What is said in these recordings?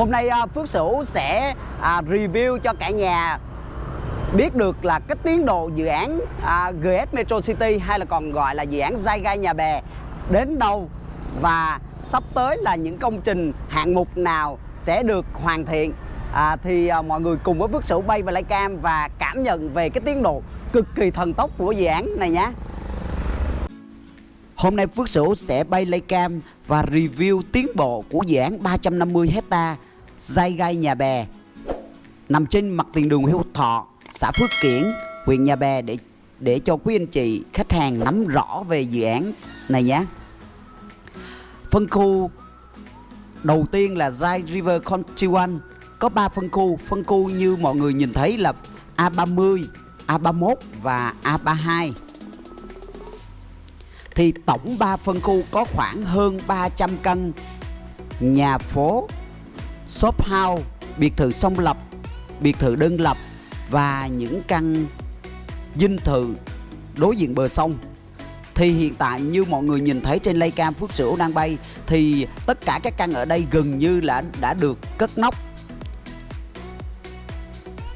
Hôm nay à, Phước Sửu sẽ à, review cho cả nhà biết được là cái tiến độ dự án à, GS Metro City hay là còn gọi là dự án Giai Gai Nhà Bè đến đâu và sắp tới là những công trình hạng mục nào sẽ được hoàn thiện à, thì à, mọi người cùng với Phước Sửu bay và cam và cảm nhận về cái tiến độ cực kỳ thần tốc của dự án này nhé. Hôm nay Phước Sửu sẽ bay lấy cam và review tiến bộ của dự án 350 hecta dây Gai Nhà Bè. Nằm trên mặt tiền đường Hiếu Thọ, xã Phước Kiển, huyện Nhà Bè để để cho quý anh chị khách hàng nắm rõ về dự án này nhé. Phân khu đầu tiên là Zai River Country One có 3 phân khu, phân khu như mọi người nhìn thấy là A30, A31 và A32 thì tổng 3 phân khu có khoảng hơn 300 căn nhà phố, shop house, biệt thự song lập, biệt thự đơn lập và những căn dinh thự đối diện bờ sông. Thì hiện tại như mọi người nhìn thấy trên lay cam Phước Sửu đang bay thì tất cả các căn ở đây gần như là đã được cất nóc.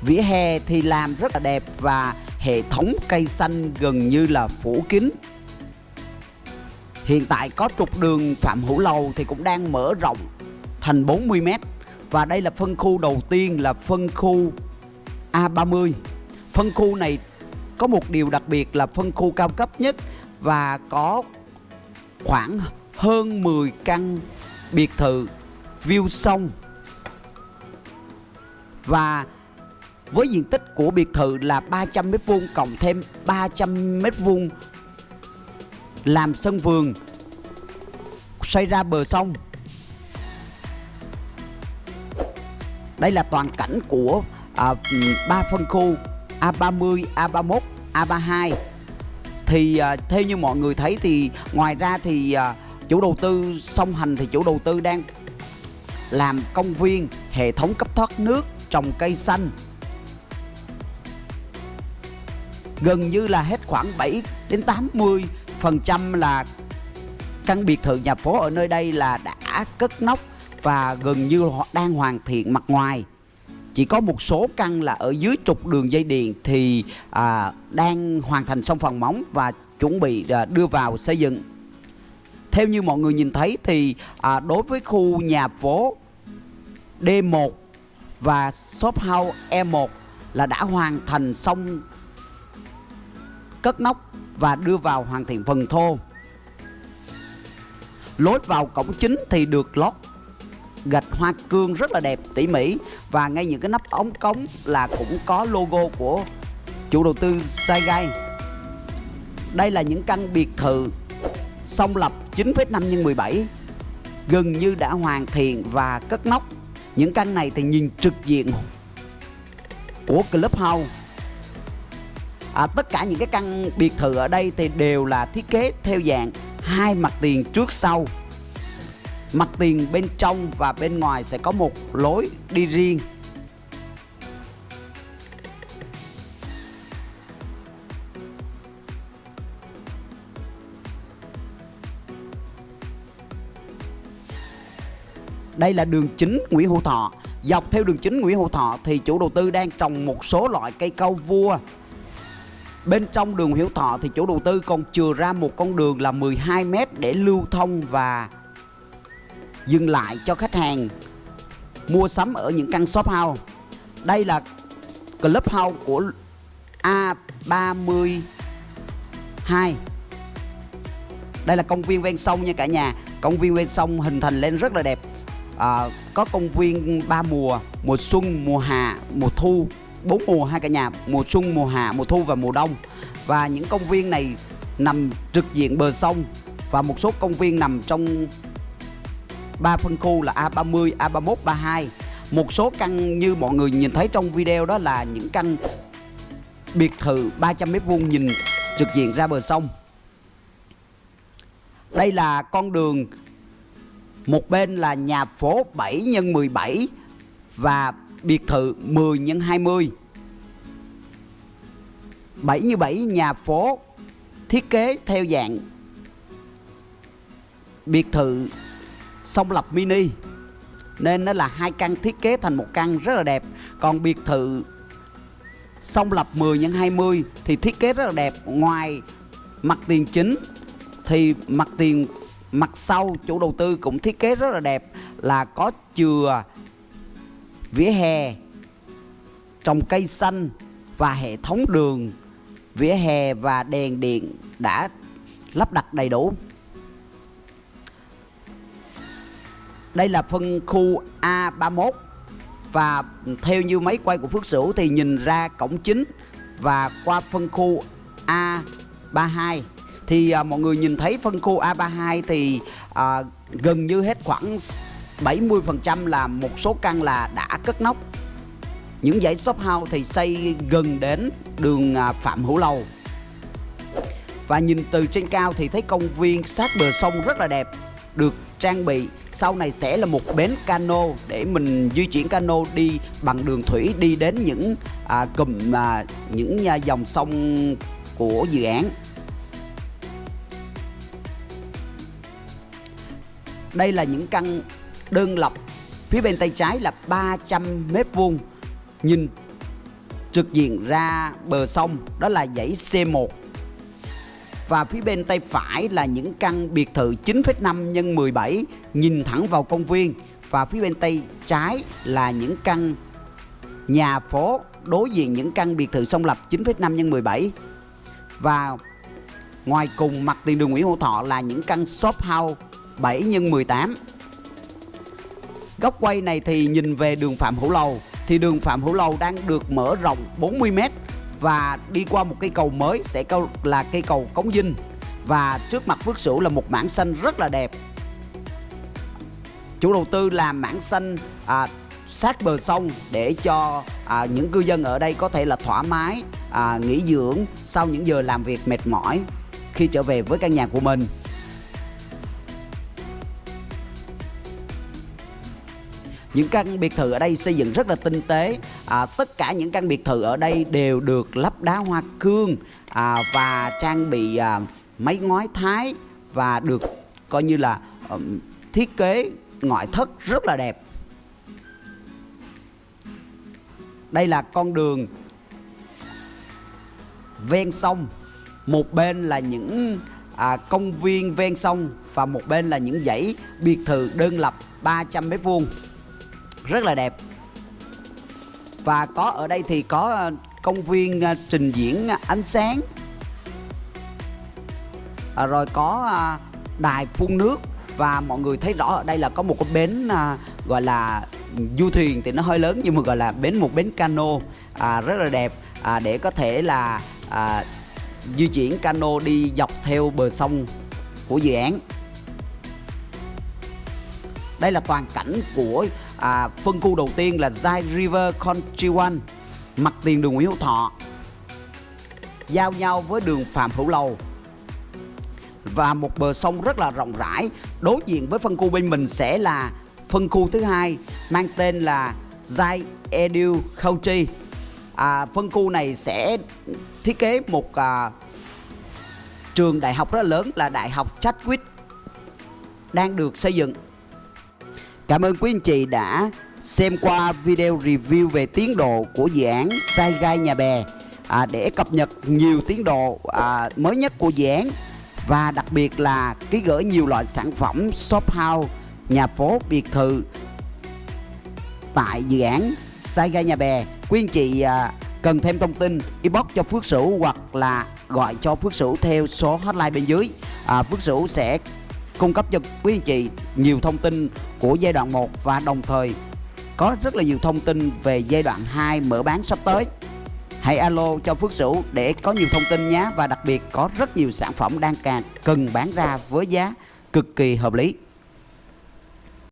Vỉa hè thì làm rất là đẹp và hệ thống cây xanh gần như là phủ kín. Hiện tại có trục đường Phạm Hữu Lầu thì cũng đang mở rộng thành 40 mét. Và đây là phân khu đầu tiên là phân khu A30. Phân khu này có một điều đặc biệt là phân khu cao cấp nhất Và có khoảng hơn 10 căn biệt thự view sông. Và với diện tích của biệt thự là 300m2 cộng thêm 300m2 làm sân vườn xoay ra bờ sông. Đây là toàn cảnh của à, ba phân khu A30, A31, A32 thì à, theo như mọi người thấy thì ngoài ra thì à, chủ đầu tư song hành thì chủ đầu tư đang làm công viên hệ thống cấp thoát nước trồng cây xanh. Gần như là hết khoảng 7 đến 80% là căn biệt thự nhà phố ở nơi đây là đã cất nóc và gần như họ đang hoàn thiện mặt ngoài. Chỉ có một số căn là ở dưới trục đường dây điện thì à, đang hoàn thành xong phần móng và chuẩn bị à, đưa vào xây dựng. Theo như mọi người nhìn thấy thì à, đối với khu nhà phố D1 và shop house E1 là đã hoàn thành xong cất nóc và đưa vào hoàn thiện phần thô. Lối vào cổng chính thì được lót gạch hoa cương rất là đẹp tỉ mỉ. Và ngay những cái nắp ống cống là cũng có logo của chủ đầu tư Saigai đây là những căn biệt thự song lập 9,5 x 17 gần như đã hoàn thiện và cất nóc những căn này thì nhìn trực diện của Clubhouse. À, tất cả những cái căn biệt thự ở đây thì đều là thiết kế theo dạng hai mặt tiền trước sau mặt tiền bên trong và bên ngoài sẽ có một lối đi riêng. Đây là đường chính Nguyễn Hữu Thọ. Dọc theo đường chính Nguyễn Hữu Thọ thì chủ đầu tư đang trồng một số loại cây cau vua. Bên trong đường Hiếu Thọ thì chủ đầu tư còn chừa ra một con đường là 12 m để lưu thông và dừng lại cho khách hàng mua sắm ở những căn shop house. Đây là club house của A32. Đây là công viên ven sông nha cả nhà. Công viên ven sông hình thành lên rất là đẹp. À, có công viên ba mùa, mùa xuân, mùa hạ, mùa thu bốn mùa hai cả nhà mùa xuân mùa hạ mùa thu và mùa đông và những công viên này nằm trực diện bờ sông và một số công viên nằm trong ba phân khu là A30, A31, 32 một số căn như mọi người nhìn thấy trong video đó là những căn biệt thự 300 mét vuông nhìn trực diện ra bờ sông. Đây là con đường một bên là nhà phố 7 x 17 và biệt thự 10 x 20 7 x 7 nhà phố thiết kế theo dạng biệt thự song lập mini. Nên nó là hai căn thiết kế thành một căn rất là đẹp. Còn biệt thự song lập 10 x 20 thì thiết kế rất là đẹp. Ngoài mặt tiền chính thì mặt tiền mặt sau chủ đầu tư cũng thiết kế rất là đẹp. Là có chừa, vỉa hè, trồng cây xanh và hệ thống đường, vỉa hè và đèn điện đã lắp đặt đầy đủ. Đây là phân khu A31 và theo như máy quay của Phước Sửu thì nhìn ra cổng chính và qua phân khu A32 thì à, mọi người nhìn thấy phân khu A32 thì à, gần như hết khoảng 70% là một số căn là đã cất nóc. Những dãy shop house thì xây gần đến đường à, Phạm Hữu Lầu. Và nhìn từ trên cao thì thấy công viên sát bờ sông rất là đẹp được trang bị. Sau này sẽ là một bến cano để mình di chuyển cano đi bằng đường thủy đi đến những à, cụm à, những à, dòng sông của dự án. Đây là những căn đơn lập phía bên tay trái là 300 mét vuông. Nhìn trực diện ra bờ sông đó là dãy C1 và phía bên tay phải là những căn biệt thự 9,5 x 17 nhìn thẳng vào công viên. Và phía bên tay trái là những căn nhà phố đối diện những căn biệt thự song lập 9,5 x 17 và ngoài cùng mặt tiền đường Nguyễn Hữu Thọ là những căn shop house 7 x 18 góc quay này thì nhìn về đường Phạm Hữu Lầu. Thì đường Phạm Hữu Lầu đang được mở rộng 40m và đi qua một cây cầu mới sẽ là cây cầu Cống Dinh. Và trước mặt Phước Sửu là một mảng xanh rất là đẹp. Chủ đầu tư làm mảng xanh à, sát bờ sông để cho à, những cư dân ở đây có thể là thoải mái à, nghỉ dưỡng sau những giờ làm việc mệt mỏi khi trở về với căn nhà của mình. Những căn biệt thự ở đây xây dựng rất là tinh tế. À, tất cả những căn biệt thự ở đây đều được lắp đá hoa cương à, và trang bị à, máy ngói thái và được coi như là um, thiết kế ngoại thất rất là đẹp. Đây là con đường ven sông. Một bên là những à, công viên ven sông và một bên là những dãy biệt thự đơn lập 300 mét vuông rất là đẹp. Và có ở đây thì có ờ, công viên ờ, trình diễn ờ, ánh sáng. À, rồi có đài phun nước. Và mọi người thấy rõ ở đây là có một cái bến à, gọi là du thuyền thì nó hơi lớn nhưng mà gọi là bến một bến cano à, rất là đẹp. À, để có thể là à, di chuyển cano đi dọc theo bờ sông của dự án. Đây là toàn cảnh của à, phân khu đầu tiên là Zai River Country One mặt tiền đường Nguyễn Hữu Thọ. Giao nhau với đường Phạm Hữu Lầu. Và một bờ sông rất là rộng rãi đối diện với phân khu bên mình sẽ là phân khu thứ hai mang tên là Zai Edu Country à, phân khu này sẽ thiết kế một à, trường đại học rất là lớn là đại học Chadwick đang được xây dựng. Cảm ơn quý anh chị đã xem qua video review về tiến độ của dự án Sai Gai Nhà Bè à, để cập nhật nhiều tiến độ à, mới nhất của dự án và đặc biệt là ký gửi nhiều loại sản phẩm shop house, nhà phố, biệt thự tại dự án Sai Gai Nhà Bè. Quý anh chị à, cần thêm thông tin inbox cho Phước Sửu hoặc là gọi cho Phước Sửu theo số hotline bên dưới. À, Phước Sửu sẽ cung cấp cho quý anh chị nhiều thông tin của giai đoạn 1 và đồng thời có rất là nhiều thông tin về giai đoạn 2 mở bán sắp tới. Hãy alo cho Phước Sửu để có nhiều thông tin nhé, và đặc biệt có rất nhiều sản phẩm đang càng cần bán ra với giá cực kỳ hợp lý.